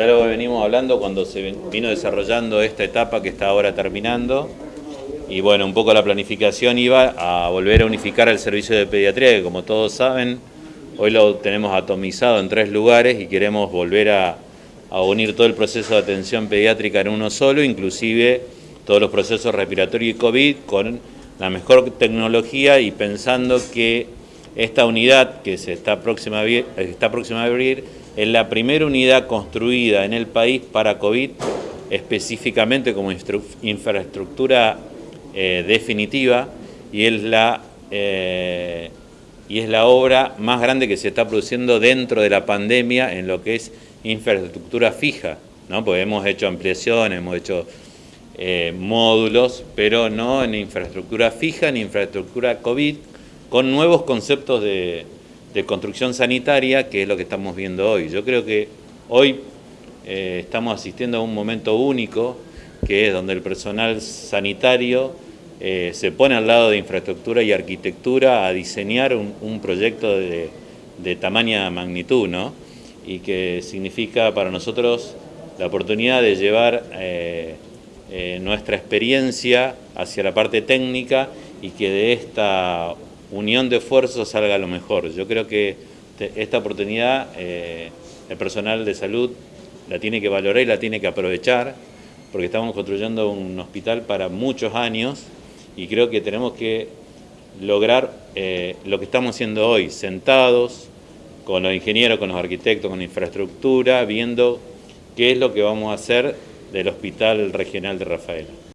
Ya lo venimos hablando cuando se vino desarrollando esta etapa que está ahora terminando. Y bueno, un poco la planificación iba a volver a unificar el servicio de pediatría, que como todos saben, hoy lo tenemos atomizado en tres lugares y queremos volver a, unir todo el proceso de atención pediátrica en uno solo, inclusive todos los procesos respiratorios y COVID con la mejor tecnología y pensando que esta unidad que se está próxima está próxima a abrir es la primera unidad construida en el país para COVID específicamente como infraestructura eh, definitiva y es, la, eh, y es la obra más grande que se está produciendo dentro de la pandemia en lo que es infraestructura fija, ¿no? porque hemos hecho ampliaciones, hemos hecho eh, módulos, pero no en infraestructura fija, en infraestructura COVID, con nuevos conceptos de, construcción sanitaria, que es lo que estamos viendo hoy. Yo creo que hoy eh, estamos asistiendo a un momento único, que es donde el personal sanitario eh, se pone al lado de infraestructura y arquitectura a diseñar un, proyecto de, de tamaña magnitud, ¿no? y que significa para nosotros la oportunidad de llevar eh, nuestra experiencia hacia la parte técnica y que de esta unión de esfuerzos salga lo mejor. Yo creo que esta oportunidad eh, el personal de salud la tiene que valorar y la tiene que aprovechar porque estamos construyendo un hospital para muchos años y creo que tenemos que lograr lo que estamos haciendo hoy, sentados, con los ingenieros, con los arquitectos, con la infraestructura, viendo qué es lo que vamos a hacer del Hospital Regional de Rafaela.